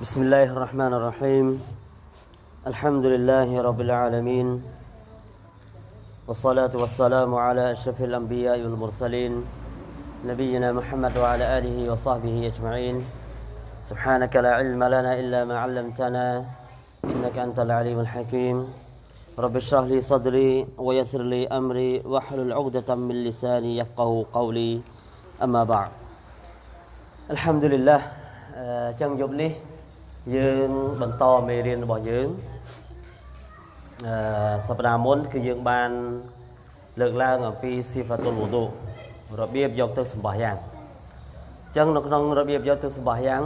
بسم الله الرحمن الرحيم الحمد لله رب العالمين والصلاة والسلام على أشرف الأنبياء والمرسلين نبينا محمد وعلى آله وصحبه أجمعين سبحانك لا علم لنا إلا ما علمتنا إنك أنت العليم الحكيم رب اشرح لي صدري ويسر لي أمري واحلل عقدة من لساني يفقه قولي أما بعد الحمد لله អញ្ចឹងយប់នេះ យើងបន្តមេរៀនរបស់យើងអឺសប្តាហ៍មុនគឺយើងបានលើកឡើងអំពីស៊ីហ្វាតុលវូឌូរបៀបយកទឹកសម្បះយ៉ាងអញ្ចឹងនៅក្នុងរបៀបយកទឹកសម្បះយ៉ាង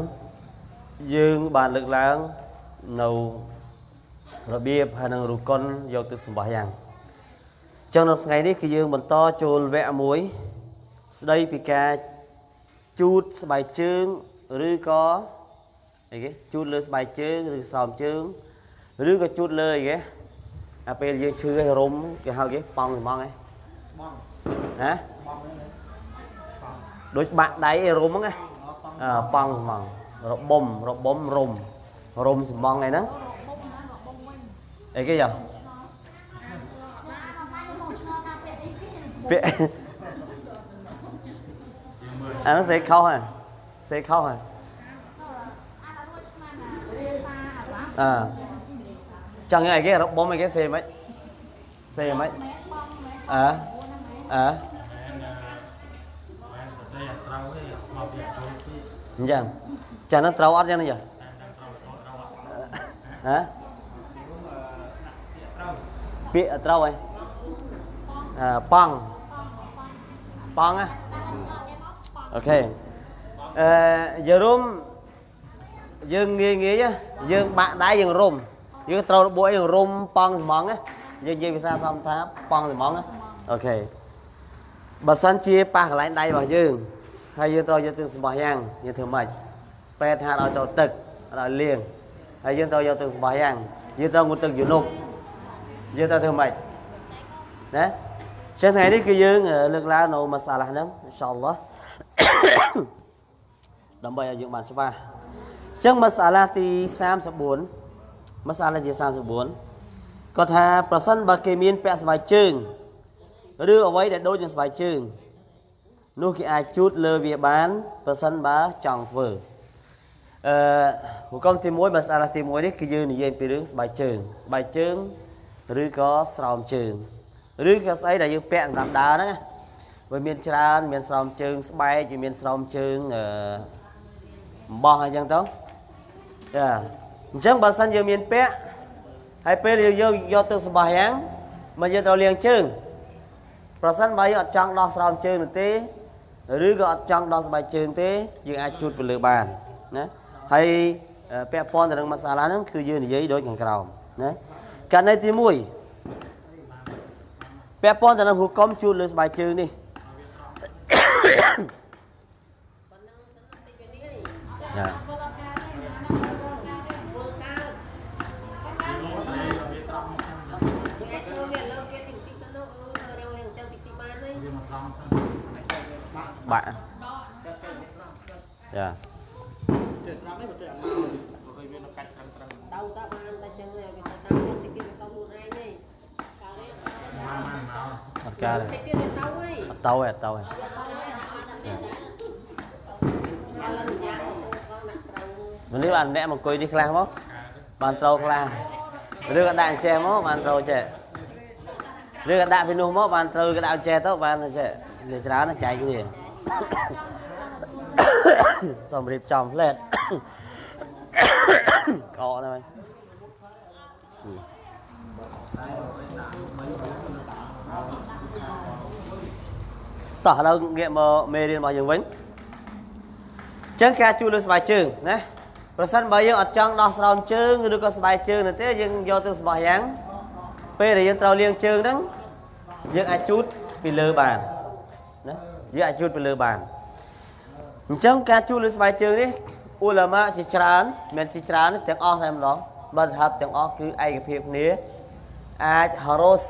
យើងបានលើកឡើងនៅរបៀបហើយនឹងរូកុនយកទឹកសម្បះយ៉ាងអញ្ចឹងនៅថ្ងៃនេះគឺយើងបន្តចូលវគ្គមួយស្ដីពីការជូតស្បែកជើងឬក៏ អីគេជូតលើស្បែកជើងឬស្រោមជើងឬក៏ជូតលើអីគេអាពេលយើងឈឺឲ្យរុំគេហៅគេប៉ង់ហ្មងហ៎បងណាបងដូចបាក់ដៃឲ្យរុំហ្នឹងណាអឺប៉ង់ហ្មងរបុំរបុំរុំរុំសំបងអីហ្នឹងអីគេយ៉ាពាក់អានោះសេខោហ៎សេខោហ៎ អើចង់អីគេរបុំអីគេសេមិនសេមិនអើអើអញ្ចឹងចានឹងត្រូវអត់ចឹងនេះហ៎ពាក្យត្រូវហើយអឺប៉ង់ប៉ង់ណាអូខេអឺយើងរុំ យើងងាយងាយយើងបាក់ដៃយើងរុំយើងត្រូវរបួសយើងរុំប៉ង់ស្មងយើងនិយាយភាសាសំថាប៉ង់ស្មងអូខេបើសិនជាប៉ះកន្លែងដៃរបស់យើងហើយយើងត្រូវយកទឹកសម្បោះយ៉ាងយើងធ្វើម៉េចពេទ្យហាត់ឲ្យចូលទឹកឲ្យលាងហើយយើងត្រូវយកទឹកសម្បោះយ៉ាងយើងត្រូវងូតទឹកយូនុកយើងត្រូវធ្វើម៉េចណាចឹងថ្ងៃនេះគឺយើងលើកឡើងនៅមសាឡាហ្នឹងអ៊ីនសាអល់ឡោះដើម្បីឲ្យយើងបានច្បាស់អញ្ចឹងមសាឡាទី34មសាឡាទី34គាត់ថាប្រសិនបើគេមានពាក់ស្បែកជើងឬអ្វីដែលដូចនឹងស្បែកជើងនោះគេអាចជូតលើវាបានប្រសិនបើចង់ធ្វើអឺហុកមទី1មសាឡាទី1នេះគឺយើងនិយាយពីរឿងស្បែកជើងស្បែកជើងឬក៏ស្រោមជើងឬក៏ស្អីដែលយើងពាក់សម្រាប់ដើរហ្នឹងណាវាមានច្រើន មានស្រោមជើងស្បែកវាមានស្រោមជើងអឺអំបោះអញ្ចឹងទៅ ចាអញ្ចឹងបើសិនយើងមានពាក់ហើយពេលយើងយកយកទឹកសម្បះយ៉ាងមកយើងត្រូវលាងជើងប្រសិនបើយើងអត់ចង់ដោះស្រោមជើងនោះទេឬក៏អត់ចង់ដោះស្បែកជើងទេយើងអាចជូតទៅលើបានណាហើយពាក់ព័ន្ធទៅនឹងមសាឡាហ្នឹងគឺយើងនិយាយដូចខាងក្រោមណាករណីទី1ពាក់ព័ន្ធទៅនឹងហូកុំជូតលើស្បែកជើងនេះចាបាក់ ចាជើត្រង់នេះបើទៅអាមកបើឃើញវានៅកាច់ត្រឹមត្រឹមទៅតបានតែចឹងវាទៅតាមទៅទីគេទៅខ្លួនឯងនេះកាលនេះ ស្សបានអ្នកមកអង្គុយនេះខ្លះមកបានត្រូវខ្លះឬក៏ដាក់អញ្ចេះមកបានត្រូវចេះឬក៏ដាក់ពីនោះមកបានត្រូវក៏ដាក់អញ្ចេះទៅបានចេះវាច្រើនណាស់ចែកវាសូមរៀបចំផ្លែតកកនេះតោះឥឡូវងាកមកមេរៀនរបស់យើងវិញអញ្ចឹងការជួលលើស្បែកជើងណាប្រសិនបើយើងអត់ចង់ដោះស្រោមជើងឬក៏ស្បែកជើងនោះទេយើងយកទៅសម្បោះយ៉ាងពេលដែលយើងត្រូវលាងជើងហ្នឹងយើងអាចជូតពីលើបានណាយើងអាចជូតពីលើបាន អញ្ចឹងការជូតលើស្បែកជើងនេះអ៊ូឡាម៉ាជាច្រើនមានជាច្រើនទាំងអស់តែម្ដងបើថាទាំងអស់គឺឯកភាពគ្នាអាចហារ៉ូស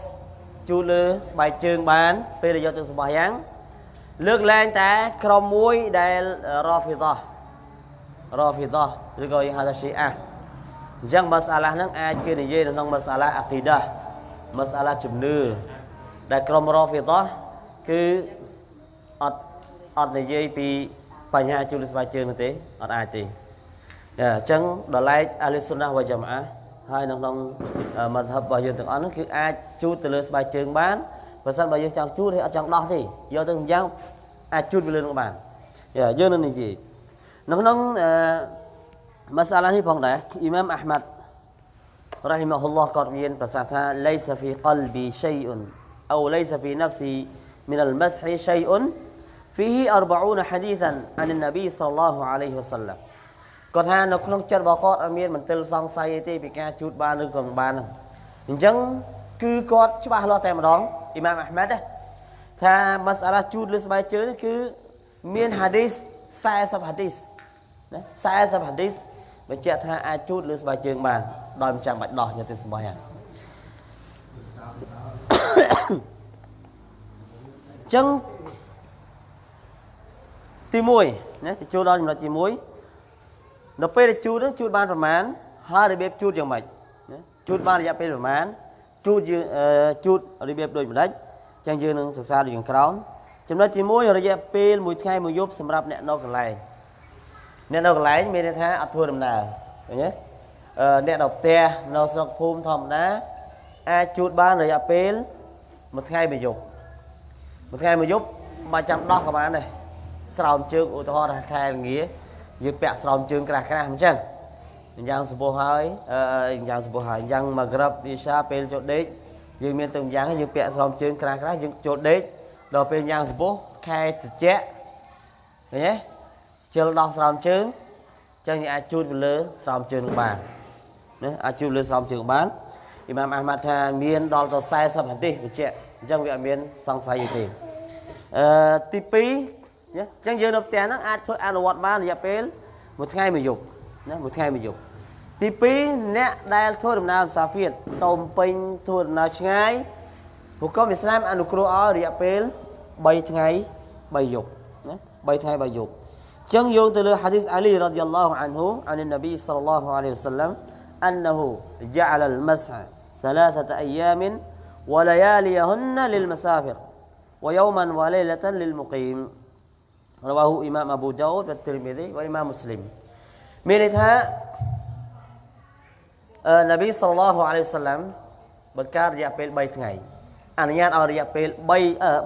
ជូតលើស្បែកជើងបាន ពេលដែលយកទៅសម្បោះយ៉ាងលើកលែងតែក្រុមមួយដែលរ៉ាហ្វីដោះរ៉ាហ្វីដោះឬក៏យើងហៅថាឈីអាអញ្ចឹងម៉ាសាឡាហ្នឹងអាចគេនិយាយនៅក្នុងម៉ាសាឡាអាគីដាម៉ាសាឡាជំនឿដែលក្រុមរ៉ាហ្វីដោះគឺអត់អត់និយាយពី បញ្ហាជូលស្បែកជើងនោះទេអត់អាចទេអញ្ចឹងដល់ឡែកអាលីសុនណាវ៉ាយ៉ាម៉ាហើយនៅក្នុងមធ្យមរបស់យើងទាំងអស់ហ្នឹងគឺអាចជូតទៅលើស្បែកជើងបានបើសិនបើយើងចង់ជូតឬអត់ចង់ដោះទេយកទៅយ៉ាងអាចជូតទៅលើនឹងបានយើងនឹងនិយាយនៅក្នុងម៉ាសាឡានេះផងដែរអ៊ីម៉ាមអាហ្មាត់ رحمه الله គាត់មានប្រសាសន៍ថា ليس في قلبي شيء او ليس في نفسي من المسح شيء فيه 40 حديثا عن النبي صلى الله عليه وسلم គាត់ថានៅក្នុងចិត្តរបស់គាត់អត់មានមន្ទិលសង្ស័យទេពីការជូតបានឬក៏មិនបានហ្នឹងអញ្ចឹងគឺគាត់ច្បាស់លាស់តែម្ដងអ៊ីម៉ាមអាហ្មាត់ថាម៉ាសាឡាជូតលើស្បែកជើងគឺមានហាឌីស40ហាឌីសណា40ហាឌីសបញ្ជាក់ថាអាចជូតលើស្បែកជើងបានដោយមិនចាំបាច់ដោះយកទៅស្បែកហ្នឹងចឹង ទី1ណាទៅជួលដល់ចំណុចទី1នៅពេលដែលជូតហ្នឹងជូតបានប្រមាណហើយរបៀបជូតយ៉ាងម៉េចណាជូតបានរយៈពេលប្រមាណជូតយើងជូតរបៀបដូចម្ដេចចឹងយើងនឹងសិក្សាដូចខាងក្រោមចំណុចទី1រយៈពេលមួយថ្ងៃមួយយប់សម្រាប់អ្នកនៅកន្លែងអ្នកនៅកន្លែងមានន័យថាអត់ធ្វើដំណើរឃើញទេអ្នកនៅផ្ទះនៅស្រុកភូមិធម្មតាអាចជូតបានរយៈពេលមួយថ្ងៃមួយយប់មួយថ្ងៃមួយយប់បើចាំដោះក៏បានដែរ ស្រោមជើងឧទាហរណ៍ថាខែល្ងាយើងពាក់ស្រោមជើងក្រាស់ក្រាស់អញ្ចឹងយ៉ាងសពោះហើយយ៉ាងសពោះហើយយ៉ាងមកក្របវិសាពេលចូលដេកយើងមានទៅយ៉ាងយើងពាក់ស្រោមជើងក្រាស់ក្រាស់យើងចូលដេកដល់ពេលយ៉ាងសពោះខែត្រជាក់ឃើញទេជិលដោះស្រោមជើងចឹងយើងអាចជូតទៅលើស្រោមជើងបានណាអាចជូតលើស្រោមជើងបានអ៊ីម៉ាមអាហ្មាត់ថាមានដល់ទៅ40ហាឌីសបញ្ជាក់អញ្ចឹងវាអត់មានសង្ស័យទេអឺទី2ណា អញ្ចឹងយើងនៅផ្ទះហ្នឹងអាចធ្វើអនុវត្តបានរយៈពេលមួយថ្ងៃមួយយប់ណាមួយថ្ងៃមួយយប់ទី2អ្នកដែលធ្វើដំណើរភាសាភាតតោមពេញធ្វើដំណើរឆ្ងាយហុកមអ៊ីស្លាមអនុគ្រោះឲ្យរយៈពេល3ថ្ងៃ3យប់ណា3ថ្ងៃ3យប់ចឹងយោងទៅលើហាឌីសអាលីរ៉ាឌីយ៉ាឡោះអានហ៊ូអាននប៊ីសល្លឡោះអាឡៃ រវ៉ាហ៊ូអ៊ីម៉ាមអាប៊ូដោតវ៉ាទីរមីឌីវ៉ាអ៊ីម៉ាមមូស្លីមមានន័យថាអឺនប៊ីសល្លឡោះអាឡៃសាឡាំបង្កើតរយៈពេល3ថ្ងៃអនុញ្ញាតឲ្យរយៈពេល3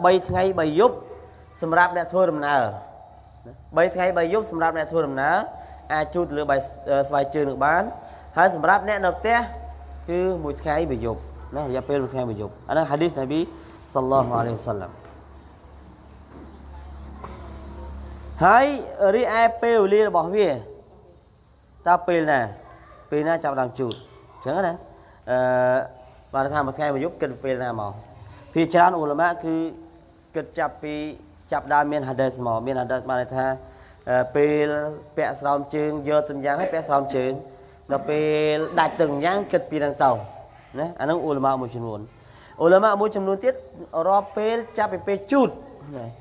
3ថ្ងៃ3យប់សម្រាប់អ្នកធ្វើដំណើរ3ថ្ងៃ3យប់សម្រាប់អ្នកធ្វើដំណើរអាចជួលទៅលើបាយស្បែកជើងនឹងបានហើយសម្រាប់អ្នកនៅផ្ទះគឺមួយថ្ងៃមួយយប់ណារយៈពេលមួយថ្ងៃមួយយប់អានោះហាឌីសនប៊ីសល្លឡោះអាឡៃវសាឡាំ ហើយរីឯពេលវេលារបស់វាតើពេលណាពេលណាចាប់ដើមជូតអញ្ចឹងណាអឺបានថាមួយថ្ងៃមួយយប់គិតពេលណាមកភាច្រើនអ៊ុលម៉ាគឺគិតចាប់ពីចាប់ដើមមានហាឌីសមកមានហាឌីសបានថាពេលពាក់ស្រោមជើងយកទំយ៉ាងឲ្យពាក់ស្រោមជើងដល់ពេលដាច់ទឹកយ៉ាងគិតពីនឹងទៅណាអានឹងអ៊ុលម៉ាមួយចំនួនអ៊ុលម៉ាមួយចំនួនទៀតរាប់ពេលចាប់ពីពេលជូត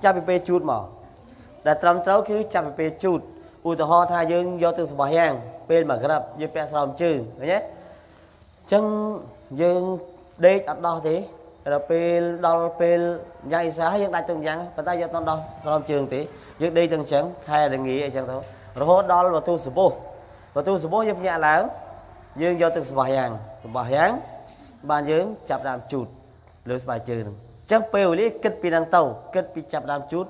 ចាប់ពីពេលជូតមក ដែលត្រឹមត្រូវគឺចាប់ពីពេលជូតឧទាហរណ៍ថាយើងយកទឹកសម្បោះយ៉ាងពេលមកក្រាបយើងពាក់ស្រោមជើងឃើញទេអញ្ចឹងយើងដេកអត់ដោះទេដល់ពេលដល់ពេលយ៉ាងអ៊ីសាយើងដាច់ទឹកយ៉ាងប៉ុន្តែយើងអត់ដោះស្រោមជើងទេយើងដេកទាំងអញ្ចឹងខែរងាអញ្ចឹងទៅរហូតដល់វតុសបុះវតុសបុះយើងញាក់ឡើងយើងយកទឹកសម្បោះយ៉ាងសម្បោះយ៉ាងបានយើងចាប់ដើមជូតលើស្បែកជើងហ្នឹងអញ្ចឹងពេលវេលាគិតពីហ្នឹងទៅគិតពីចាប់ដើមជូត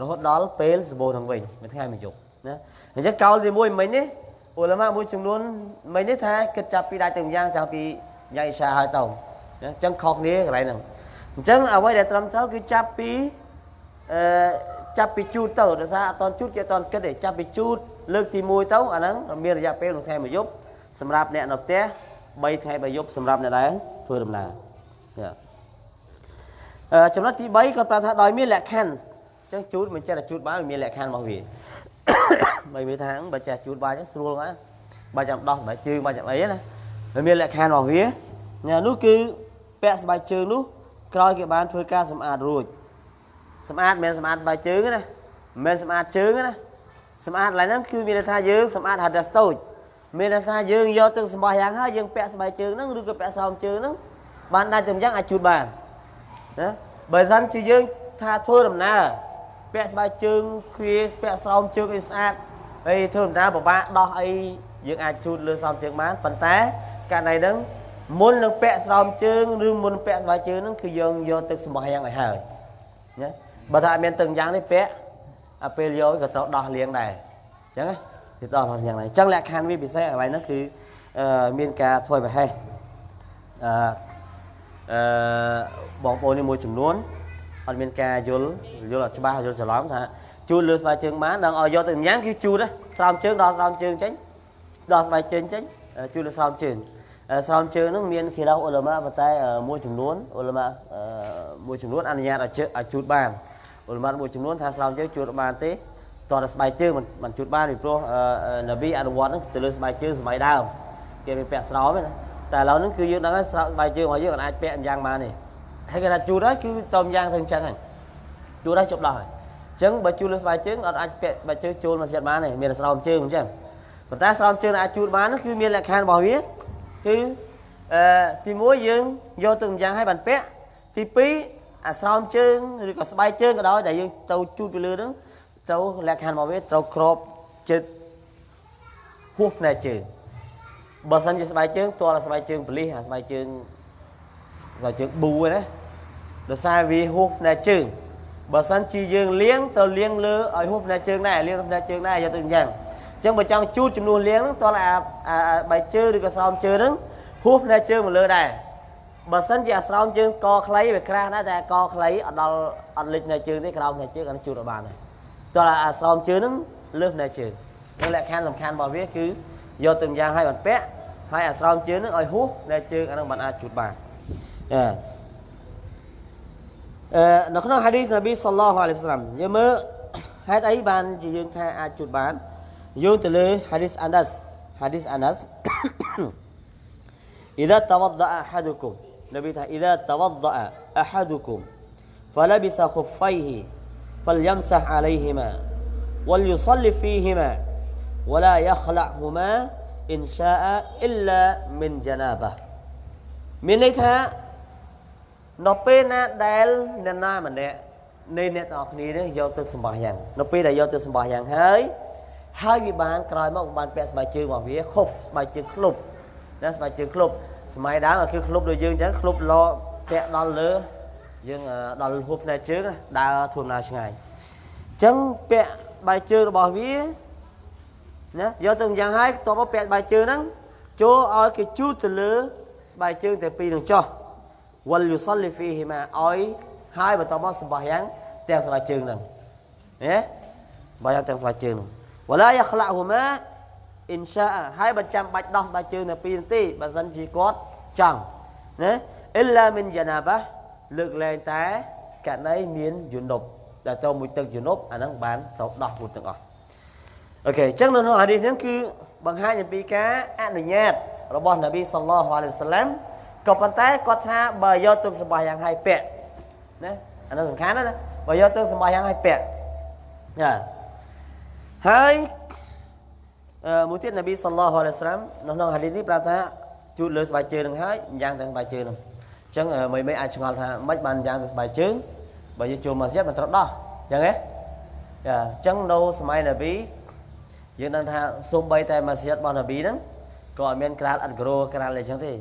រហូតដល់ពេលសម្បូរហ្នឹងវិញមួយថ្ងៃមួយយប់ណាអញ្ចឹងកោលទី1មិញនេះអ៊ុលម៉ាមួយចំនួនមិញនេះថាគិតចាប់ពីដាច់ទាំងយ៉ាងចាប់ពីយ៉ាងអ៊ីសាហើយទៅអញ្ចឹងខុសគ្នាកន្លែងហ្នឹងអញ្ចឹងអ្វីដែលត្រឹមត្រូវគឺចាប់ពីអឺចាប់ពីជូតទៅដោយសារអត់តជូតគេអត់តគិតទេចាប់ពីជូតលើកទី1ទៅអាហ្នឹងមានរយៈពេលមួយថ្ងៃមួយយប់សម្រាប់អ្នកនៅផ្ទះ3ថ្ងៃ3យប់សម្រាប់អ្នកដែលធ្វើដំណើរអឺចំណុចទី3គាត់ប្រាប់ថាដោយមានលក្ខខណ្ឌអញ្ចឹងជូតមិនចេះតែជូតបានមានលក្ខខណ្ឌរបស់វាបើវាថាបើចេះជូតបានអញ្ចឹងស្រួលហ្នឹងបើចាំដោះស្បែកជើងបើចាំអីណាវាមានលក្ខខណ្ឌរបស់វានោះគឺពាក់ស្បែកជើងនោះក្រោយគេបានធ្វើការសម្អាតរួចសម្អាតមិនមែនសម្អាតស្បែកជើងណាមិនមែនសម្អាតជើងណាសម្អាតកន្លែងហ្នឹងគឺមានន័យថាយើងសម្អាត hadas តូចមានន័យថាយើងយកទឹកសម្បោះយ៉ាងហើយយើងពាក់ស្បែកជើងហ្នឹងឬក៏ពាក់ស្រោមជើងហ្នឹងបានដាច់ទៅយ៉ាងអាចជូតបានណាបើមិនជាយើងថាធ្វើដំណើរ ពាក់ស្បែកជើងគ្វាពាក់ស្រោមជើងឲ្យស្អាតហើយធ្វើដំណើរពិបាកដោះអីយើងអាចជូតលើស្រោមជើងបានប៉ុន្តែករណីហ្នឹងមុននឹងពាក់ស្រោមជើងឬមុនពាក់ស្បែកជើងហ្នឹងគឺយើងយកទឹកសម្បោះយ៉ាងឲ្យហើយណាបើថាអត់មានទឹកយ៉ាងនេះពាក់អាពេលយកក៏ត្រូវដោះលាងដែរអញ្ចឹងណាគឺដោះយ៉ាងណាអញ្ចឹងលក្ខខណ្ឌវាពិសេសកន្លែងហ្នឹងគឺមានការធ្វើប្រហែសអឺអឺបងប្អូននេះមួយចំនួន អត់មានការយល់យល់អត់ច្បាស់យល់ច្រឡំថាជូតលើស្បែកជើងបានដល់ឲ្យយកទៅញ៉ាំគឺជូតស្រោមជើងដល់ស្រោមជើងចេញដល់ស្បែកជើងចេញជូតលើស្រោមជើងស្រោមជើងហ្នឹងមានគេឡោអ៊ុលម៉ាប៉ុន្តែមួយចំនួនអ៊ុលម៉ាមួយចំនួនអនុញ្ញាតឲ្យឲ្យជូតបានអ៊ុលម៉ាមួយចំនួនថាស្រោមជើងជូតបានទេតោះតែស្បែកជើងមិនមិនជូតបានពីព្រោះនប៊ីអនុវត្តហ្នឹងទៅលើស្បែកជើងសម័យដើមគេមានពាក់ស្រោមណាតែឥឡូវហ្នឹងគឺយើងដឹងហើយស្បែកជើងរបស់យើងអាចពាក់យ៉ាងបានទេ ហើយគេថាជូតហើយគឺចំយ៉ាងទៅអញ្ចឹងហើយជូតហើយជប់ដោះហើយអញ្ចឹងបើជូតលើស្បែកជើងអត់អាចពាក់ស្បែកជើងចូលមកស្យាត់បានទេមានស្រោមជើងអញ្ចឹងប៉ុន្តែស្រោមជើងអាចជូតបានគឺមានលក្ខខណ្ឌរបស់វាគឺអឺទី1យើងយកទៅម្យ៉ាងឲ្យបានពាក់ទី2អាស្រោមជើងឬក៏ស្បែកជើងក៏ដោយដែលយើងទៅជូតពីលើហ្នឹងត្រូវលក្ខខណ្ឌរបស់វាត្រូវក្របចិត្តហួសផ្នែកជើងបើសិនជាស្បែកជើងទាល់ស្បែកជើងបលិសអាស្បែកជើងស្បែកជើងប៊ូណា ដោយសារវាហួសផ្នែកជើងបើសិនជាយើងលាងទៅលាងលើឲ្យហួសផ្នែកជើងដែរលាងផ្នែកជើងដែរយកទៅអញ្ចឹងអញ្ចឹងបើចង់ជូតចំនួនលាងហ្នឹងតើអាបែកជើងឬក៏ស្រោមជើងហ្នឹងហួសផ្នែកជើងមកលើដែរបើសិនជាអាស្រោមជើងកខ្លីវាក្រាស់ណាស់តែកខ្លីអត់ដល់អត់លិចផ្នែកជើងទេក្រោមផ្នែកជើងអានេះជូតអត់បានទេតើអាស្រោមជើងហ្នឹងលើសផ្នែកជើងនឹងលក្ខខណ្ឌសំខាន់របស់វាគឺយកទៅយ៉ាងឲ្យបានពាក់ហើយអាស្រោមជើងហ្នឹងឲ្យហួសផ្នែកជើងអាហ្នឹងបានអាចជូតបានអឺអឺ នៅក្នុងហាឌីសនប៊ីសល្លោះអាឡៃហ៊ីវសាឡាមយើងមើលហេតុអីបានជាយើងថាអាចជូតបានយោងទៅលើហាឌីសអាណាស់ហាឌីសអាណាស់ إذا توضأ أحدكم نبي إذا توضأ أحدكم فلبس خفيه فليمسح عليهما وليصلي فيهما ولا يخلعهما إن شاء إلا من جنابه មានន័យថា នៅពេលណាដែលអ្នកណាម្នាក់នៃអ្នកទាំងអស់គ្នានេះយកទៅសម្បោះយ៉ាងនៅពេលដែលយកទៅសម្បោះយ៉ាងហើយហើយវាបានក្រោយមកបានពាក់ស្បែកជើងរបស់វាខុសស្បែកជើងក្លុបណាស្បែកជើងក្លុបសម័យដើមគឺក្លុបដូចយើងអញ្ចឹងក្លុបលពាក់ដល់លើយើងដល់ហួបផ្នែកជើងដើរធ្វើដំណើរឆ្ងាយអញ្ចឹងពាក់បែកជើងរបស់វាណាយកទៅយ៉ាងហើយតបពាក់បែកជើងហ្នឹងចូលឲ្យគេជូតទៅលើស្បែកជើងតែពីរនឹងចោះ វលយុសលីហ្វីហ៊ីម៉ាឲ្យហើយបន្តមកសម្បោះយ៉ាងទាំងស្បែកជើងហ្នឹងណាបើយ៉ាងទាំងស្បែកជើងហ្នឹងវឡាយ៉ាខ្លាក់ហ៊ូម៉ាអ៊ីនសាហើយបើចាំបាច់ដោះស្បែកជើងតែ2នាទីបើសិនជាគាត់ចង់ណាអ៊ីឡាមីនយ៉ាណាបាលើកលែងតែករណីមានយនុបដែលចូលមួយទឹកយនុបអាហ្នឹងបានត្រូវដោះមួយទាំងអស់អូខេអញ្ចឹងនៅក្នុងហាឌីសហ្នឹងគឺបង្ហាញអំពីការអនុញ្ញាតរបស់នប៊ីសល្លោះអាឡៃហ៊ីវសាឡាំ ក៏ប៉ុន្តែគាត់ថាបើយកទឹកសម្បាយ៉ាងឲ្យពាក់ណាអានោះសំខាន់ណាបើយកទឹកសម្បាយ៉ាងឲ្យពាក់ណាហើយអឺមួយទៀតនប៊ីសល្លោះអាឡៃហ៊ីវសាឡាំនៅក្នុងហាឌីសនេះប្រាប់ថាជូតលើស្បែកជើងនឹងហើយយ៉ាងទាំងស្បែកជើងនឹងអញ្ចឹងមិនមិនអាចឆ្ងល់ថាមិនបានយ៉ាងទៅស្បែកជើងបើយើងចូលម៉ាស៊ីតមិនត្រូវដោះអញ្ចឹងហ៎ចាអញ្ចឹងនៅសម័យនប៊ីយើងដឹងថាសូម្បីតែម៉ាស៊ីតរបស់នប៊ីហ្នឹងក៏អត់មានក្រាលអត់ក្រូក្រាលអីចឹងទេ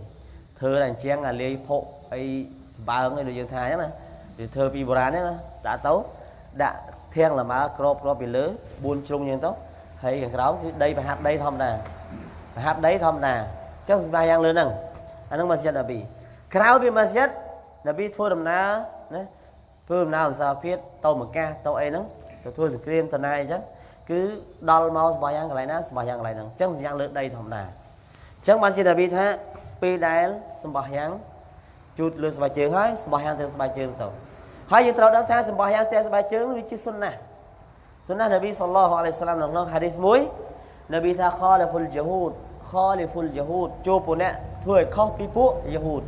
ធ្វើតែអញ្ចឹងអាលាយភក់អីចម្បើងអីដូចយើងថាអញ្ចឹងណាវាធ្វើពីបុរាណហ្នឹងណាដាក់ទៅដាក់ធាងលម៉ើក្របក្របពីលើ4ជ្រុងអញ្ចឹងទៅហើយខាងក្រោមគឺដីប្រហាត់ដីធម្មតាប្រហាត់ដីធម្មតាអញ្ចឹងសម្រាប់យ៉ាងលើហ្នឹងអាហ្នឹងម៉ាស៊ីតនប៊ីក្រៅពីម៉ាស្យិតនប៊ីធ្វើដំណើរណាធ្វើដំណើរអសាភិតទៅមកកាសទៅអីហ្នឹងទៅធ្វើសង្គ្រាមតណាយអញ្ចឹងគឺដល់មកសម្បោះយ៉ាងកន្លែងណាសម្បោះយ៉ាងកន្លែងហ្នឹងអញ្ចឹងយ៉ាងលើដីធម្មតាអញ្ចឹងបានជានប៊ីថា ពេលដែលសម្បោះយ៉ាងជូតលើស្បែកជើងហើយសម្បោះយ៉ាងទៅស្បែកជើងទៅហើយយើងត្រូវដឹងថាសម្បោះយ៉ាងទៅស្បែកជើងវាជាសុណាសុណានប៊ីសល្លោះអាឡៃសាឡាមនៅក្នុងហាឌីសមួយនប៊ីថាខាលហ្វុលជាហូតខាលហ្វុលជាហូតចូលពួកអ្នកធ្វើឲ្យខុសពីពួកយហូត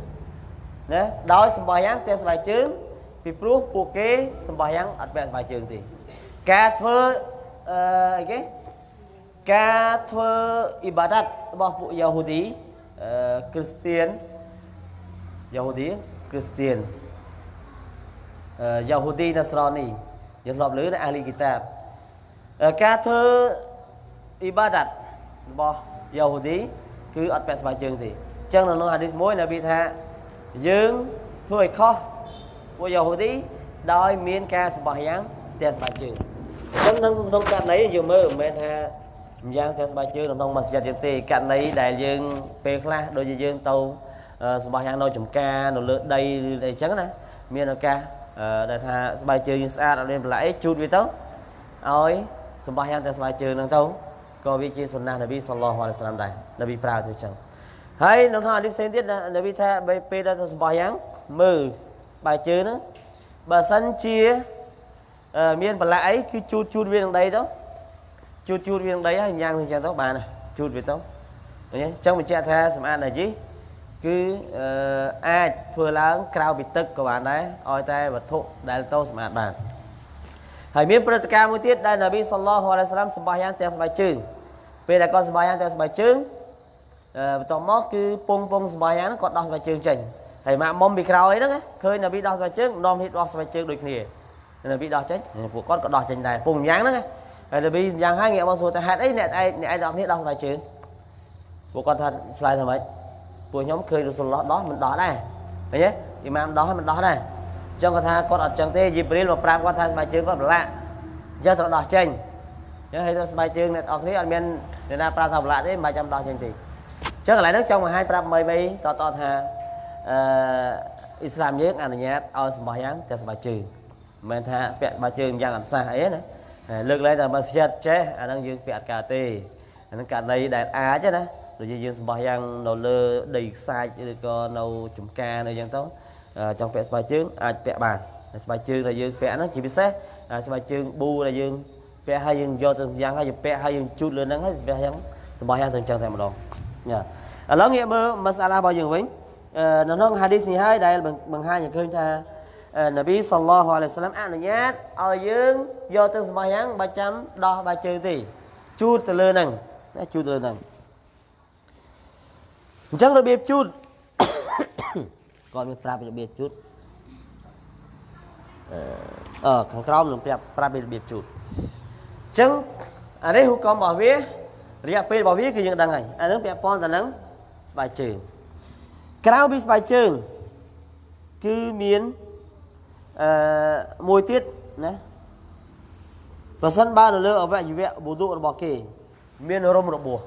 ណាដោយសម្បោះយ៉ាងតែស្បែកជើងពីព្រោះពួកគេសម្បោះយ៉ាងអត់ពាក់ស្បែកជើងទេការធ្វើអឺអីគេការធ្វើអ៊ីបាដាតរបស់ពួកយ៉ាហូឌីអឺ គ្រីស្ទៀនយ៉ាហូឌីគ្រីស្ទៀនអឺយ៉ាហូឌីណាស្រនីយើងធ្លាប់លើនៅអាលីគីតាបអឺការធ្វើអ៊ីបាដាតរបស់យ៉ាហូឌីគឺអត់ពាក់ស្បែកជើងទេអញ្ចឹងនៅក្នុងហាឌីសមួយនប៊ីថាយើងធ្វើឲ្យខុសពួកយ៉ាហូឌីដោយមានការសម្បោះយ៉ាងតែស្បែកជើងអញ្ចឹងក្នុងក្នុងករណីយើងមើលមិនមែនថា ម្យ៉ាងតែស្បែកជើងនៅក្នុងម៉ាស្យិតយើងទេករណីដែលយើងពេលខ្លះដូចជាយើងទៅសម្បោះយ៉ាងនៅចំការនៅលើដីឬអីចឹងណាមានឱកាសដែលថាស្បែកជើងយើងស្អាតអត់មានបន្លាក់អីជូតវាទៅឲ្យសម្បោះយ៉ាងតែស្បែកជើងហ្នឹងទៅក៏វាជាសុណានប៊ីសល្លោះអាឡៃសាឡាមដែរនប៊ីប្រើទៅចឹងហើយនៅក្នុងអាឌីផ្សេងទៀតនប៊ីថាពេលដែលទៅសម្បោះយ៉ាងមើលស្បែកជើងហ្នឹងបើសិនជាមានបន្លាក់អីគឺជូតជូតវានឹងដីទៅ ជូតជូតវានឹងដីហើយញ៉ាំងទៅចឹងទៅបានជូតវាទៅឃើញទេអញ្ចឹងបញ្ជាក់ថាសម្អាតណាជីគឺអាចធ្វើឡើងក្រៅពីទឹកក៏បានដែរឲ្យតែវត្ថុដែលទៅសម្អាតបានហើយមានព្រឹត្តិការណ៍មួយទៀតដែលនប៊ីសល្លោះអាឡៃសាឡាមសម្បះយ៉ាងទាំងស្បែកជើងពេលដែលគាត់សម្បះយ៉ាងទាំងស្បែកជើងបន្ទាប់មកគឺពងពងសម្បះយ៉ាងហ្នឹងគាត់ដោះស្បែកជើងចេញហើយម៉ាក់មុំពីក្រោយហ្នឹងឃើញនប៊ីដោះស្បែកជើងនាំហ៊ីតដោះស្បែកជើងដូចគ្នានប៊ីដោះចេញពួកគាត់ក៏ដោះចេញដែរពុំយ៉ាងហ្នឹង ហើយនប៊ីយ៉ាងហើយងាកមកសួរថាហេតុអីអ្នកឯងអ្នកឯងទាំងគ្នាដោះស្បែកជើងពួកគាត់ថាឆ្លើយថាម៉េចពួកខ្ញុំឃើញរ៉ូស៊ុលឡោះដោះមិនដោះដែរឃើញទេអ៊ីម៉ាមដោះហើយមិនដោះដែរអញ្ចឹងគាត់ថាគាត់អត់ចឹងទេយីព្រីលមកប្រាប់គាត់ថាស្បែកជើងគាត់ប្រឡាក់អញ្ចឹងត្រូវដោះចេញអញ្ចឹងហើយទៅស្បែកជើងអ្នកនរគ្នាអត់មានអ្នកណាប្រាប់ថាប្រឡាក់ទេមិនបាច់ចាំដោះចេញទេអញ្ចឹងកន្លែងហ្នឹងចង់បង្ហាញប្រាប់មីមីតតថាអឺអ៊ីស្លាមយើងអនុញ្ញាតឲ្យសម្បោះយ៉ាងតែស្បែកជើងមិនមែនថាពាក់ស្បែកជើងយ៉ាងអត់សះអីណា លើកឡើងតែមកស្យាតចេះអាហ្នឹងយើងពាក់អត់ការទេអាហ្នឹងករណីដែលអាចណាដូចយើងសម្បោះយ៉ាងនៅលើដីខ្សាច់ឬក៏នៅចំការនៅយ៉ាងទៅចង់ពាក់ស្បែកជើងអាចពាក់បានស្បែកជើងដែលយើងពាក់ហ្នឹងជាពិសេសស្បែកជើងប៊ូដែលយើងពាក់ហើយយើងយកទៅយ៉ាងហើយយើងពាក់ហើយយើងជូតលើហ្នឹងហើយពាក់យ៉ាងសម្បោះយ៉ាងទៅអញ្ចឹងតែម្ដងញ៉ាឥឡូវងាកមើលមសាឡារបស់យើងវិញនៅក្នុងហាឌីសនេះហើយដែលបង្ហាញឲ្យឃើញថា នប៊ីសល្លោះអាឡៃសាឡាមអនុញ្ញាតឲ្យយើងយកទៅសម្បោះយ៉ាងបើចាំដោះបាជើងទេជូតទៅលើហ្នឹងណាជូតទៅលើហ្នឹងអញ្ចឹងរបៀបជូតគាត់មានប្រាប់របៀបជូតអឺខាងក្រោមនឹងប្រាប់ប្រាប់ពីរបៀបជូតអញ្ចឹងអានេះហុកមរបស់វារយៈពេលរបស់វាគឺយើងដឹងហើយអានឹងពាក់ព័ន្ធទៅនឹងស្បែកជើងក្រៅពីស្បែកជើងគឺមាន អឺមួយទៀតណាប្រសិនបើនៅលើអវយវៈប៊ូឌុរបស់គេ មានរំរបួស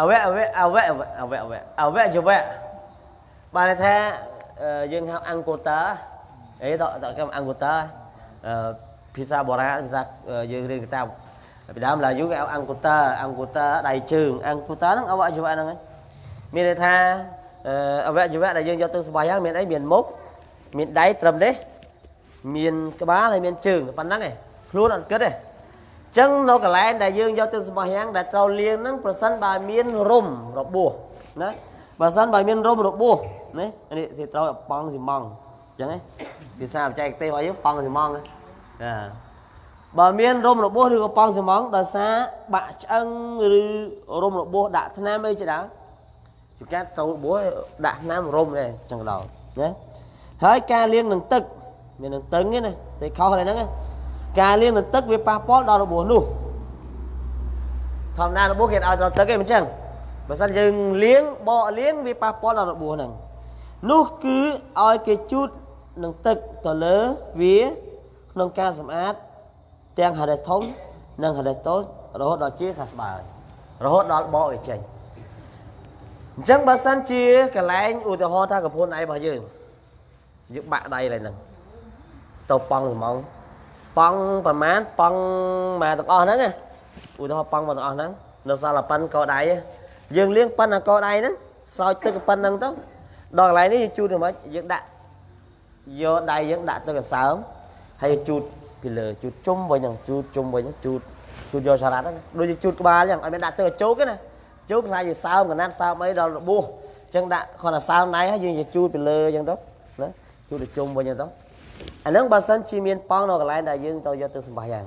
អវៈអវៈអវៈអវៈអវៈអវៈអវៈយវៈបានថាយើងហៅអង្គតាអីតតកម្មអង្គតាភាសាបុរាណភាសាយើងរៀនកាតាពីដើមឡាយូគេហៅអង្គតាអង្គតាដៃជើងអង្គតាហ្នឹងអវៈយវៈហ្នឹងមានន័យថាអវយវៈដែលយើងយកទៅស្បាយយ៉ាងមានអីមានមុខ មានដៃត្រឹមនេះមានក្បាលហើយមានជើងប៉ុណ្ណឹងឯងខ្លួនអត់គិតទេចឹងនៅកន្លែងដែលយើងយកទៅសម្បោះយ៉ាងដែលត្រូវលាងហ្នឹងប្រសិនបើមានរុំរបួសណាបើសិនបើមានរុំរបួសណានេះគេត្រូវប៉ង់ស៊ីម៉ង់ចឹងឯងភាសាបច្ចេកទេសរបស់យើងប៉ង់ស៊ីម៉ង់ណាបើមានរុំរបួសឬក៏ប៉ង់ស៊ីម៉ង់ដោយសារបាក់ឆ្អឹងឬរុំរបួសដាក់ថ្នាំអីជាដើមជួនកាត់ត្រូវរបួសដាក់ថ្នាំរុំដែរចឹងដល់ណា ហើយការលាងនឹងទឹក មាននឹងតឹងទេណាស្អីខុសហ្នឹងណាការលាងនឹងទឹកវាប៉ះពាល់ដល់របួសនោះធម្មតារបួសគេឲ្យដល់ទឹកឯងមិនចឹងបើសិនយើងលាងបកលាងវាប៉ះពាល់ដល់របួសហ្នឹងនោះគឺឲ្យគេជូតនឹងទឹកទៅលើវាក្នុងការសម្អាតទាំងហដេធំនិងហដេតូចរហូតដល់ជាសះស្បើយរហូតដល់បកវាចេញអញ្ចឹងបើសិនជាកន្លែងឧទាហរណ៍ថាកពួនដៃរបស់យើង យើងបាក់ដៃឡើយហ្នឹងទៅប៉ង់ហ្មងប៉ង់ប្រមាណប៉ង់មកទាំងអស់ហ្នឹងណាឧទាហរណ៍ប៉ង់មកទាំងអស់ហ្នឹងនៅសល់ប៉ុនកោដៃយើងលាងប៉ុនអាកោដៃហ្នឹងស្រោចទឹកប៉ុនហ្នឹងទៅដល់កន្លែងនេះយើងជូតទៅមិនយើងដាក់យកដៃយើងដាក់ទៅកសើមហើយជូតពីលើជូតជុំវិញហ្នឹងជូតជុំវិញជូតជូតយកសារ៉ាត់ហ្នឹងដូចជាជូតក្បាលអញ្ចឹងឲ្យមានដាក់ទៅជោកទេណាជោកខ្លាចវាសើមកណាត់សើមអីដល់របួសអញ្ចឹងដាក់គ្រាន់តែសើមដៃហើយយើងជូតពីលើអញ្ចឹងទៅ ណាជូតទៅជុំវិញអញ្ចឹងទៅអាហ្នឹងបើសិនជាមានប៉ង់នៅកន្លែងដែលយើងទៅយកទៅសម្បាយ៉ាង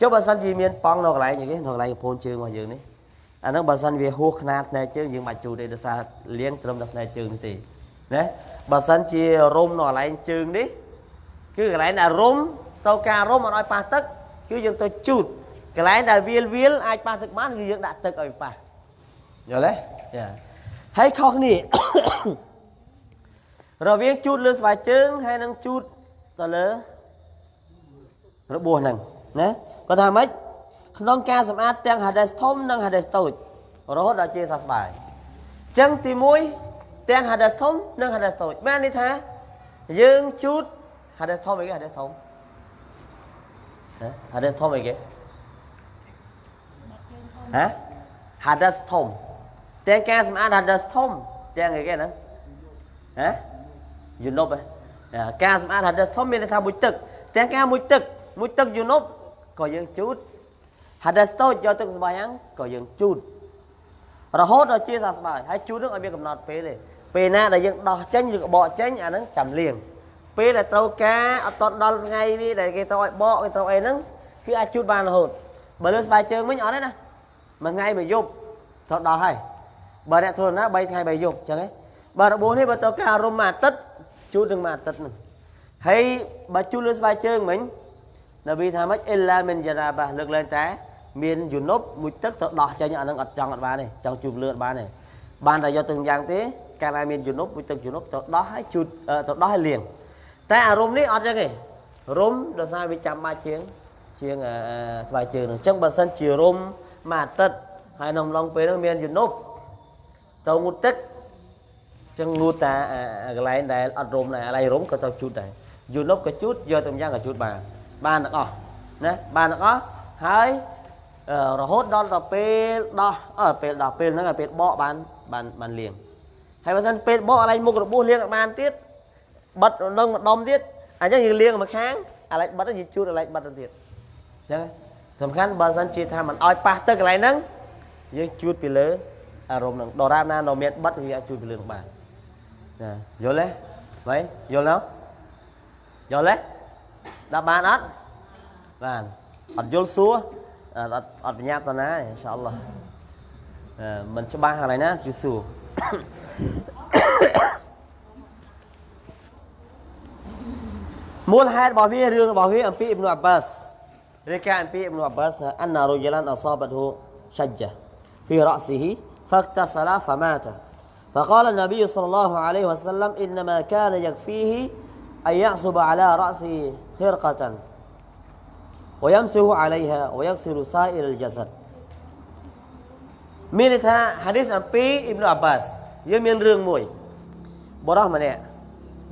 ចុះបើសិនជាមានប៉ង់នៅកន្លែងអីគេនៅកន្លែងកំពូលជើងរបស់យើងនេះអាហ្នឹងបើសិនវាហួសខ្នាតផ្នែកជើងយើងមិនបាច់ជូតទេដោយសារលៀងត្រឹមតែផ្នែកជើងនេះទេណាបើសិនជារុំនៅកន្លែងជើងនេះគឺកន្លែងដែលរុំទៅការរុំអត់ឲ្យប៉ះទឹកគឺយើងទៅជូតកន្លែងដែលវាលវាលអាចប៉ះទឹកបានគឺយើងដាក់ទឹកឲ្យប៉ះយល់ទេចាហើយខុសគ្នា រវាងជូតលើស្បែកជើងហើយនឹងជូតទៅលើរបួសហ្នឹងណាគាត់ថាម៉េចក្នុងការសម្អាតទាំង hades ធំនិង hades តូចរហូតដល់ជាសះស្បើយអញ្ចឹងទី1ទាំង hades ធំនិង hades តូចបានន័យថាយើងជូត hades ធំអីគេ hades ធំហ៎ hades ធំអីគេហ៎ hades ធំទាំងការសម្អាត hades ធំទាំងអីគេហ្នឹងហ៎ យូណប់ហ៎ការសម្អាត hades ធំមានន័យថាមួយទឹកទាំងការមួយទឹកមួយទឹកយូណប់ក៏យើងជូត hades តូចយកទឹកសម្បាយ៉ាងក៏យើងជូតរហូតដល់ជាសះស្បើយហើយជូតនឹងឲ្យមានកំណត់ពេលទេពេលណាដែលយើងដោះចេញឬក៏បកចេញអាហ្នឹងចាំលៀងពេលដែលត្រូវការអត់តដល់ថ្ងៃនេះដែលគេត្រូវឲ្យបកគេត្រូវអីហ្នឹងគឺអាចជូតបានរហូតបើលើស្បែកជើងវិញអត់ទេណាមួយថ្ងៃមួយយប់ត្រូវដល់ហើយបើអ្នកធ្វើណា3ថ្ងៃ3យប់អញ្ចឹងហ៎បើរបួសនេះបើត្រូវការរុំមួយអាទិត្យ ជូតនឹងមួយអាទិត្យហ្នឹងហើយបើជូតលើស្បែកជើងមិញនប៊ីថាម៉េចអ៊ីឡាមិនយ៉ាណាបាលើកឡើងតែមានយូណប់មួយទឹកទៅដោះចេញអានឹងអត់ចង់អត់បានទេចង់ជូតលឿនបានទេបានតែយកទឹកយ៉ាងទេកាលណាមានយូណប់មួយទឹកយូណប់ទៅដោះឲ្យជូតទៅដោះឲ្យលាងតែអារម្មណ៍នេះអត់ចឹងទេរុំដោយសារវាចាំបាច់ជាងជាងស្បែកជើងហ្នឹងអញ្ចឹងបើសិនជារុំមួយអាទិត្យហើយក្នុងឡុងពេលហ្នឹងមានយូណប់ទៅងូតទឹក ចឹងងូតតាកន្លែងដែលអត់រុំដែរកន្លែងរុំក៏ទៅជូតដែរយូណប់ក៏ជូតយកទៅយ៉ាងក៏ជូតបានបានទាំងអស់ណាបានទាំងអស់ហើយរហូតដល់ដល់ពេលដោះអើពេលដោះពេលហ្នឹងឲ្យពេលបកបានបានបានលៀងហើយបើសិនពេលបកកន្លែងមុខរបួសលៀងបានទៀតបិទនឹងម្ដុំទៀតអញ្ចឹងយើងលៀងមួយខាងអាឡែកបិទយើងជូតអាឡែកបិទទៅទៀតអញ្ចឹងសំខាន់បើសិនជាថាមិនឲ្យប៉ះទឹកកន្លែងហ្នឹងយើងជូតពីលើអារម្មណ៍ហ្នឹងដរាបណានៅមានបិទវាអាចជូតពីលើនឹងបាន Nè, boleh? Baik, boleh? Boleh? Đã bạn ắt. Bạn. Ật vô xua. Ật ật nháp ta ná inshallah. À, mình cho ba hàng này ná, cứ xua. مول حال بابي ريون بابي امبي ابن عباس ركع امبي ابن عباس ان رجلا اصابته شجه في راسه فاغتسل فمات فقال النبي صلى الله عليه وسلم إنما كان يكفيه أن يعصب على رأسه خرقة ويمسح عليها ويغسل سائر الجسد មានន័យថាហាឌីសអំពីអ៊ីប្នុអាប់បាសយើងមានរឿងមួយបរោះម្នាក់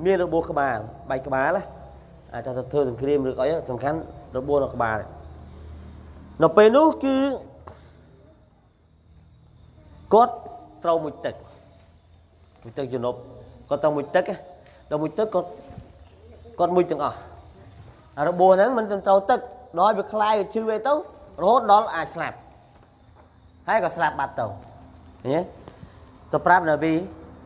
មានរបួសក្បាលបែកក្បាលអាចទៅធ្វើសង្គ្រាមឬអីសំខាន់របួសនៅក្បាលនៅពេលនោះគឺគាត់ត្រូវមួយទឹក មួយទឹកជំនប់គាត់ត្រូវមួយទឹកដល់មួយទឹកគាត់គាត់មួយទាំងអស់របួសហ្នឹងមិនត្រូវទឹកដល់វាคลายវាឈឺអីទៅរហូតដល់អាចស្លាប់ហើយក៏ស្លាប់បាត់ទៅឃើញទេទៅប្រាប់នប៊ី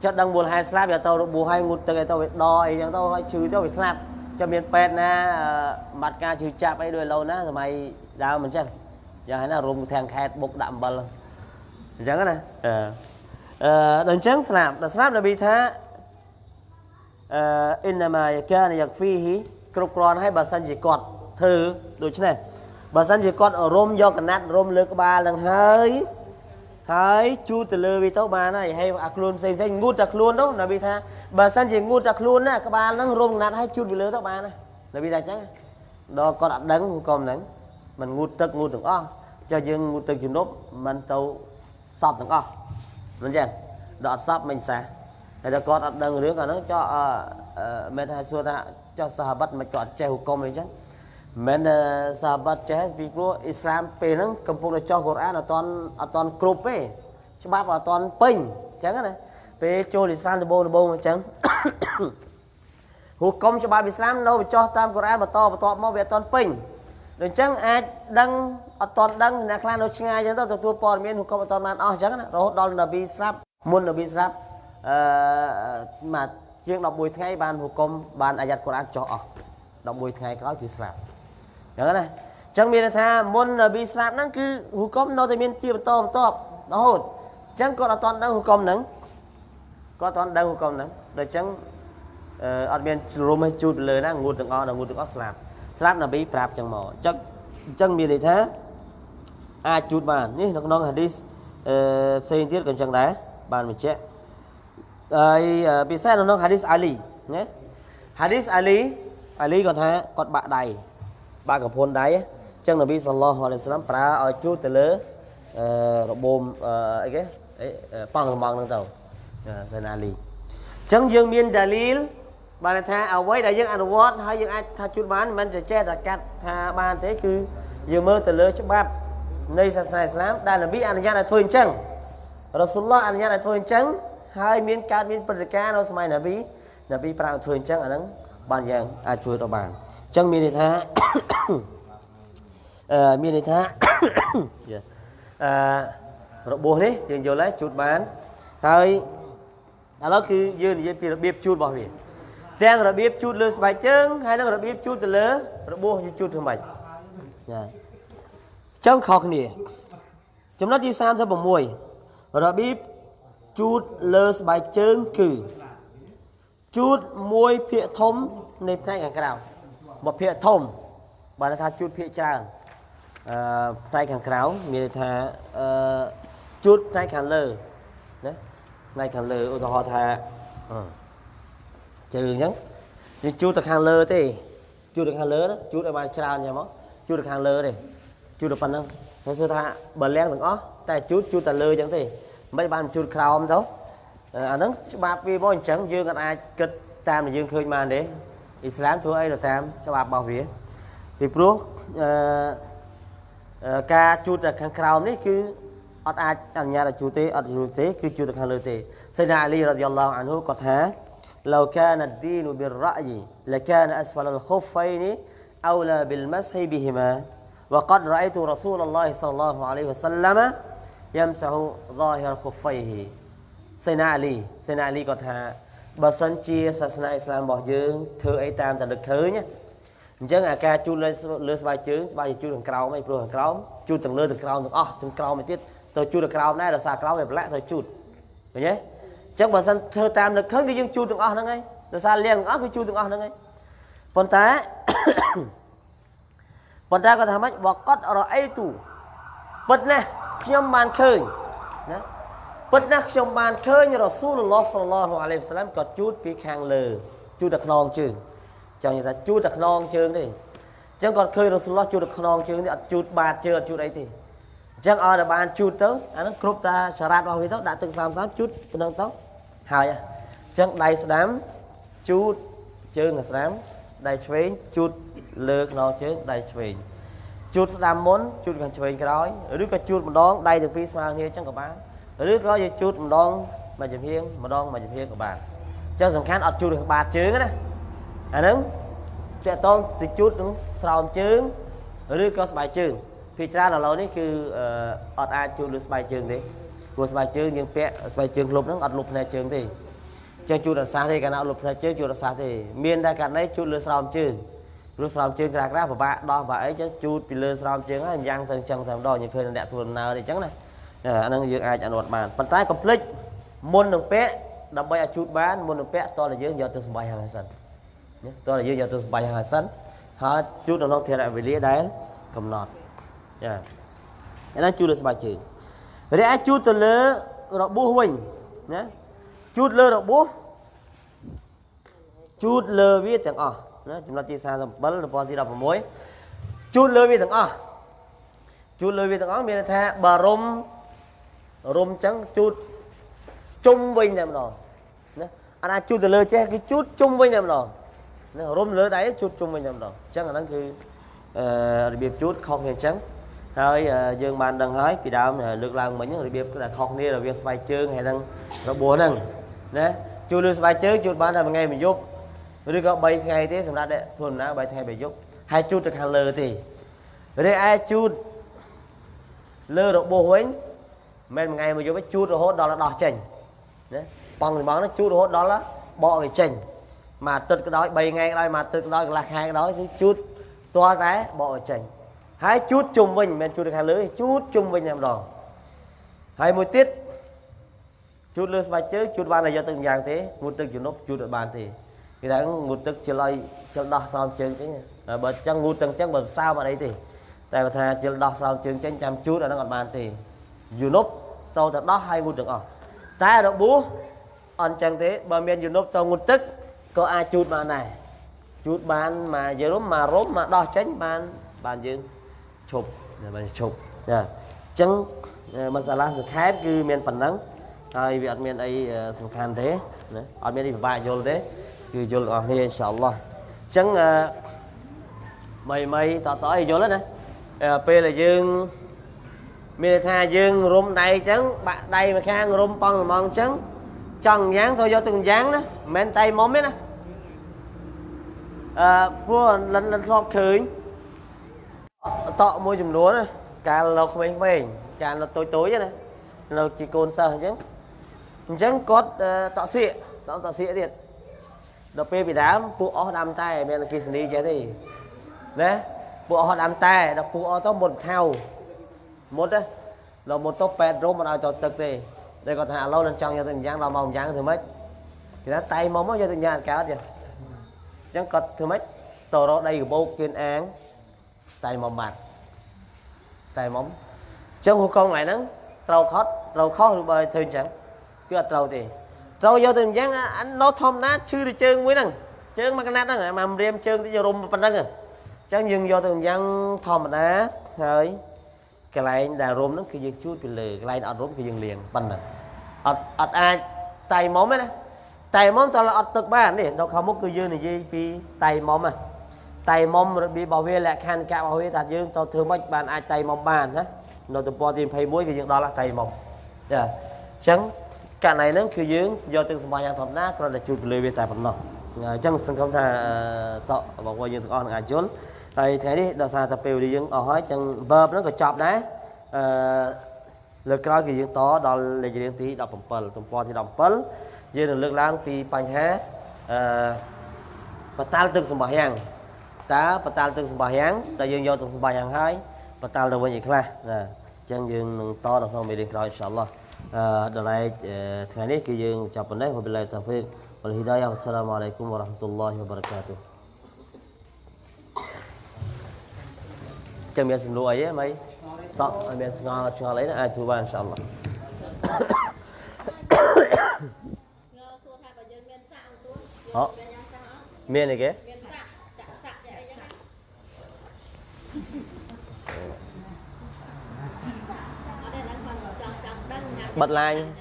ចិត្តដឹងមូលហេតុស្លាប់វាទៅរបួសហើយងូតទឹកអីទៅវាដអីចឹងទៅហើយឈឺទៅវាស្លាប់ចាំមានពេទ្យណាបាត់ការឈឺចាប់អីដូចឡូវណាសម័យដើមមិនចឹងយ៉ាងហើយណារុំធាំងខេតបុកដាក់អំបិលអញ្ចឹងណាអឺ អឺដល់អញ្ចឹងស្រាប់ដល់ស្រាប់នប៊ីថាអឺអ៊ីនណាម៉ាយកានយ៉ាងហ្វីហ៊ីគ្រប់គ្រាន់ហើយបើសិនជាគាត់ធ្វើដូច្នេះបើសិនជាគាត់រុំយកកណាត់រុំលើក្បាលនឹងហើយហើយជូតទៅលើវាទៅបានហើយហើយអាខ្លួនផ្សេងផ្សេងងូតតែខ្លួននោះនប៊ីថាបើសិនជាងូតតែខ្លួនណាក្បាលនឹងរុំកណាត់ហើយជូតវាលើទៅបានណានប៊ីថាអញ្ចឹងដល់គាត់អត់ដឹងក៏មិនដឹងមិនងូតទឹកងូតទាំងអស់ចុះយើងងូតទឹកជំនប់មិនទៅសពទាំងអស់ មិនចឹងដល់អត់សពមិនសះហើយដល់គាត់អត់ដឹងរឿងអាហ្នឹងចុះមែនថាសួរថាចុះសាហាបិតមិនគាត់អត់ចេះហុកមអីចឹងមិនសាហាបិតចេះពីព្រោះអ៊ីស្លាមពេលហ្នឹងកំពុងតែចុះកូរ៉ានអត់តន់អត់តន់គ្រប់ទេច្បាប់អត់តន់ពេញអញ្ចឹងណាពេលចូលអ៊ីស្លាមដំបូងដំបូងអញ្ចឹងហុកមច្បាប់អ៊ីស្លាមនៅបញ្ចុះតាមកូរ៉ានបន្តបន្តមកវាអត់តន់ពេញ ដូច្នេះអាចដឹងអត់តន់ដឹងអ្នកខ្លះនៅឆ្ងាយអញ្ចឹងទៅទទួលព័ត៌មានហុកមអត់តន់បានអស់អញ្ចឹងណារហូតដល់នប៊ីស្លាប់មុននប៊ីស្លាប់អឺមកជាង11ថ្ងៃបានហុកមបានអាយ៉ាត់កូរ៉ានចុះអស់11ថ្ងៃក្រោយគឺស្លាប់ចឹងណាចឹងមានន័យថាមុននប៊ីស្លាប់ហ្នឹងគឺហុកុំនៅតែមានជាបន្តបន្ទាប់រហូតចឹងគាត់អត់ទាន់ដឹងហុកុំហ្នឹងគាត់អត់ទាន់ដឹងហុកុំហ្នឹងដូចចឹងអឺអត់មានជ្រុំឲ្យជូតលើណាងូតទាំងអស់ដល់ងូតទាំងអស់ស្លាប់ ស្លាប់នប៊ីប្រាប់ចឹងមកចឹងអញ្ចឹងមានន័យថាអាចជូតបាននេះនៅក្នុងហាឌីសអឺផ្សេងទៀតក៏អញ្ចឹងដែរបានបញ្ជាក់ហើយពិសេសនៅក្នុងហាឌីសអាលីណាហាឌីសអាលីអាលីគាត់ថាគាត់បាក់ដៃបាក់កំពុនដៃអញ្ចឹងនប៊ីសល្លោះអាឡៃសាឡាមប្រើឲ្យជូតទៅលើអឺរបូមអីគេអីប៉ងកំងហ្នឹងទៅសៃណាលីអញ្ចឹងយើងមានដាលីល បានថាអ្វីដែលយើងអនុវត្តហើយយើងអាចថាជូតបានមិនមែនចេះតែកាត់ថាបានទេគឺយើងមើលទៅលើច្បាប់នៃសាសនាអ៊ីស្លាមដែលនប៊ីអនុញ្ញាតឲ្យធ្វើអញ្ចឹងរ៉ាស៊ុលឡោះអនុញ្ញាតឲ្យធ្វើអញ្ចឹងហើយមានកើតមានព្រឹត្តិការណ៍នៅសម័យនប៊ីនប៊ីប្រើធ្វើអញ្ចឹងអាហ្នឹងបានយ៉ាងអាចជួយទៅបានអញ្ចឹងមានន័យថាអឺមានន័យថាអឺរបួសនេះយើងយល់ហើយជូតបានហើយឥឡូវគឺយើងនិយាយពីរបៀបជូតរបស់វា ទាំងរបៀបជូតលើស្បែកជើងហើយនិងរបៀបជូតទៅលើរបួសយើងជូតធ្វើម៉េចចាចឹងខុសគ្នា ចំណុចទី36របៀបជូតលើស្បែកជើងគឺជូតមួយភាគធំនៃផ្នែកខាងក្រៅមួយភាគធំបើថាជូតភាគច្រើនអឺផ្នែកខាងក្រៅមានន័យថាអឺជូតផ្នែកខាងលើណាផ្នែកខាងលើឧទាហរណ៍ថា ជើងអញ្ចឹងយើងជូតទៅខាងលើទេជូតទៅខាងលើជូតឲ្យបានច្រើនអញ្ចឹងមកជូតទៅខាងលើទេជូតទៅប៉ុណ្ណឹងហើយសួរថាបើលៀងទាំងអស់តែជូតជូតតែលើអញ្ចឹងទេមិនបានជូតក្រោមទៅអាហ្នឹងច្បាប់វាមកអញ្ចឹងយើងក៏អាចគិតតាមដែលយើងឃើញបានទេអ៊ីស្លាមធ្វើអីទៅតាមច្បាប់របស់វាពីព្រោះអឺការជូតទៅខាងក្រោមនេះគឺអត់អាចអនុញ្ញាតឲ្យជូតទេអត់ជូតទេគឺជូតទៅខាងលើទេសៃណាអាលីរ៉ាឌីយ៉ាឡោះអានហ៊ូគាត់ថា لو كان الدين بالرأي لكان أسفل الخفين أولى بالمسح بهما وقد رأيت رسول الله صلى الله عليه وسلم يمسح ظاهر خفيه សេនាអាលីសេនាអាលីគាត់ថាបើសិនជាសាសនាអ៊ីស្លាមរបស់យើងធ្វើអីតាមតែនឹកឃើញអញ្ចឹងអាការជូតលើលើស្បែកជើងស្បែកជូតខាងក្រោមអីព្រោះខាងក្រោមជូតទាំងលើទាំងក្រោមទាំងអស់ទាំងក្រោមទៅទៀតទៅជូតខាងក្រោមដែរដោយសារក្រោមវាប្រឡាក់ទៅជូតឃើញទេអញ្ ចឹងបើសិនធ្វើតាមនឹកឃើញគឺយើងជូតទាំងអស់ហ្នឹងហើយដោយសារលៀងទាំងអស់គឺជូតទាំងអស់ហ្នឹងហើយប៉ុន្តែប៉ុន្តែគាត់ថាម៉េចបកតរអីទូពិតណាស់ខ្ញុំបានឃើញណាពិតណាស់ខ្ញុំបានឃើញរ៉ាស៊ូលឡោះសល្លោះអាឡៃហ៊ីវសាឡាមក៏ជូតពីខាងលើជូតតែខ្នងជើងចង់និយាយថាជូតតែខ្នងជើងទេអញ្ចឹងគាត់ឃើញរ៉ាស៊ូលឡោះជូតតែខ្នងជើងទេអត់ជូតបាតជើងអត់ជូតអីទេ អញ្ចឹងឲ្យតែបានជូតទៅអាហ្នឹងគ្រប់តាសារ៉ាត់របស់វាទៅដាក់ទឹកសាមសាមជូតប៉ុណ្ណឹងទៅហើយអញ្ចឹងដៃស្ដាំជូតជើងស្ដាំដៃឆ្វេងជូតលើខ្នងជើងដៃឆ្វេងជូតស្ដាំមុនជូតខាងឆ្វេងក្រោយឬក៏ជូតម្ដងដៃទាំងពីរស្មើគ្នាអញ្ចឹងក៏បានឬក៏យើងជូតម្ដងមួយចំហៀងម្ដងមួយចំហៀងក៏បានអញ្ចឹងសំខាន់អត់ជូតខាងបាតជើងណាអាហ្នឹងតកតងទៅជូតនឹងស្រោមជើងឬក៏ស្បែកជើង ភាគច្រើនឥឡូវនេះគឺអត់អាចជូតលើស្បែកជើងទេព្រោះស្បែកជើងយើងពាក់ស្បែកជើងលុបហ្នឹងអត់លុបផ្នែកជើងទេចឹងជូតរសាទេកាលណាអត់លុបផ្នែកជើងជូតរសាទេមានតែករណីជូតលើស្រោមជើងព្រោះស្រោមជើងក្រាស់ក្រាស់ពិបាកដោះបាក់អីចឹងជូតពីលើស្រោមជើងហើយយ៉ាងទៅចឹងតែម្ដងយើងឃើញអ្នកធ្វើដំណើរអីចឹងណាអាហ្នឹងយើងអាចអនុវត្តបានប៉ុន្តែកុំភ្លេចមុននឹងពាក់ដើម្បីឲ្យជូតបានមុននឹងពាក់តើយើងយកទៅសម្បាយហើយសិនណាតើយើងយកទៅសម្បាយហើយសិនហើយជូតនៅក្នុងធរវេលាដែលកំណត់ ចាအဲ့ဒါជូតលើស្បែកជើងរីឯជូតទៅលើរបួសវិញណាជូតលើរបួសជូតលើវាទាំងអស់ណាចំណុចទី37របបទី16ជូតលើវាទាំងអស់ជូតលើវាទាំងអស់មានន័យថាបើរុំរុំអញ្ចឹងជូតជុំវិញតែម្ដងណាអាណាជូតទៅលើចេះគឺជូតជុំវិញតែម្ដងណារុំលើដៃជូតជុំវិញតែម្ដងអញ្ចឹងអាហ្នឹងគឺអឺរបៀបជូតខុសគ្នាអញ្ចឹង ហើយយើងបានដឹងហើយពីដើមលើកឡើងមិញរបៀបដែលខុសគ្នារវាងស្បែកជើងហើយនឹងរបួសហ្នឹងណាជូតលើស្បែកជើងជូតបានតែមួយថ្ងៃមួយយប់ឬក៏3ថ្ងៃទេសម្រាប់ធ្វើដំណើរ3ថ្ងៃ3យប់ហើយជូតទៅខាងលើទេរីឯជូតលើរបួសវិញមិនមួយថ្ងៃមួយយប់ជូតរហូតដល់ដោះចេញណាបងទីបងនោះជូតរហូតដល់បកវាចេញមួយអាទិត្យក៏ដោយ3ថ្ងៃក៏ដោយមួយអាទិត្យក៏ដោយកន្លះខែក៏ដោយគឺជូតទាល់តែបកវាចេញ ហើយជូតជុំវិញមិនមែនជូតទៅខាងលើទេជូតជុំវិញតែម្ដងហើយមួយទៀតជូតលើស្បែកជើងជូតបានតែយកទឹកម្យ៉ាងទេងូតទឹកជំនប់ជូតអត់បានទេគេថាងូតទឹកជិលឲ្យជិលដោះស្រោមជើងចេញហើយបើអញ្ចឹងងូតទឹកអញ្ចឹងបើសើមអត់អីទេតែបើថាជិលដោះស្រោមជើងចេញចាំជូតអាហ្នឹងអត់បានទេជំនប់ទៅតែដោះហើយងូតទាំងអស់តែរបួសអត់អញ្ចឹងទេបើមានជំនប់ទៅងូតទឹកក៏អាចជូតបានដែរជូតបានមកយើងរុំមករុំមកដោះចេញបានបានយើង ឈប់បានឈប់ចាអញ្ចឹងមសាឡាសង្ខេបគឺមានប៉ុណ្ណឹងហើយវាអត់មានអីសំខាន់ទេណាអត់មានអីពិបាកយល់ទេគឺយល់ទាំងអស់គ្នាអ៊ីនសាអល់ឡោះអញ្ចឹងមីមីតតអីយល់ណាពេលដែលយើងមានន័យថាយើងរុំដៃអញ្ចឹងបាក់ដៃម្ខាងរុំប៉ងល្មងអញ្ចឹងចង់យ៉ាងទៅយកទឹកម្យ៉ាងណាមិនមែនដៃមុំទេណាអឺព្រោះលិនលិនធ្លាប់ឃើញ តក់មួយចំនួនណាកាលនៅក្មេងៗកាលនៅតូចតូចណានៅជាកូនសិស្សអញ្ចឹងអញ្ចឹងគាត់តក់សៀកតក់តក់សៀកទៀតដល់ពេលពីដើមពួកអស់ដាំតែមានអគិសនីចេះទេណាពួកអស់ដាំតែដល់ពួកអស់ទៅមុតថៅមុតណាដល់មុតទៅប៉ែតរុំមិនឲ្យទៅទឹកទេតែគាត់ថាឥឡូវនឹងចង់យកទៅម្យ៉ាងដល់មកម្យ៉ាងធ្វើម៉េចគេថាតៃមកមកយកទៅម្យ៉ាងអត់កើតទេអញ្ចឹងគាត់ធ្វើម៉េចទៅរកដីកបោកគៀនអាង តៃមកបាត់តៃមកអញ្ចឹងហូកងកន្លែងហ្នឹងត្រូវខត់ត្រូវខុសឬបើធ្វើអញ្ចឹងគឺអត់ត្រូវទេត្រូវយកទៅអញ្ចឹងអានៅធម្មតាឈឺទៅជើងមួយហ្នឹងជើងមួយកណាត់ហ្នឹងមករៀមជើងទៅរុំប៉ុណ្ណឹងអញ្ចឹងយើងយកទៅអញ្ចឹងធម្មតាហើយកន្លែងដែលរុំហ្នឹងគឺយើងជូតពីលើកន្លែងអត់រុំគឺយើងលាងប៉ុណ្ណឹងអត់អត់អាចតៃមុំទេណាតៃមុំតើអត់ទឹកបាននេះនៅខាងមុខគឺយើងនិយាយពីតៃមុំណា តៃមុំរបៀបរបស់វាលក្ខខណ្ឌកៈរបស់វាថាយើងទៅធ្វើម៉េចបានអាចតៃមុំបានណានៅទំព័រទី21គឺយើងដល់តៃមុំចាអញ្ចឹងករណីហ្នឹងគឺយើងយកទឹកសម្បាយ៉ាងធម្មតាគ្រាន់តែជូតពីលើវាតែប៉ុណ្ណោះអញ្ចឹងសង្ឃឹមថាតក់បងប្អូនយើងទាំងអស់នឹងអាចយល់ហើយថ្ងៃនេះដោយសារតែពេលវេលាយើងអស់ហើយអញ្ចឹង verb ហ្នឹងក៏ចប់ដែរអឺលើកក្រោយគឺយើងតដល់លេខរៀងទី17ទំព័រទី17យើងនឹងលើកឡើងពីបញ្ហាអឺបតាល់ទឹកសម្បាយ៉ាង តើបតាល់ទឹកសម្បាយ៉ាងដែលយើងយកទឹកសម្បាយ៉ាងហើយបតាល់ទៅវិញឯខ្លះណាអញ្ចឹងយើងនឹងតនៅក្នុងមេរៀនក្រោយអ៊ីនសាអល់ឡោះអឺដល់ឡែកថ្ងៃនេះគឺយើងចាប់ប៉ុណ្ណេះវបិលាតាហ្វីកវលហ៊ីដាយ៉ាអស្សឡាមអាឡៃគុំវរ៉ាហ្មាតុលឡោះវបារកាតុចាំមានសំណួរអីហ៎ម៉ៃតក់ឲ្យមានស្ងល់ឆ្ងល់អីណាអាចជួយបានអ៊ីនសាអល់ឡោះងើសួរថាបើយើងមានសាក់អង្គ អត់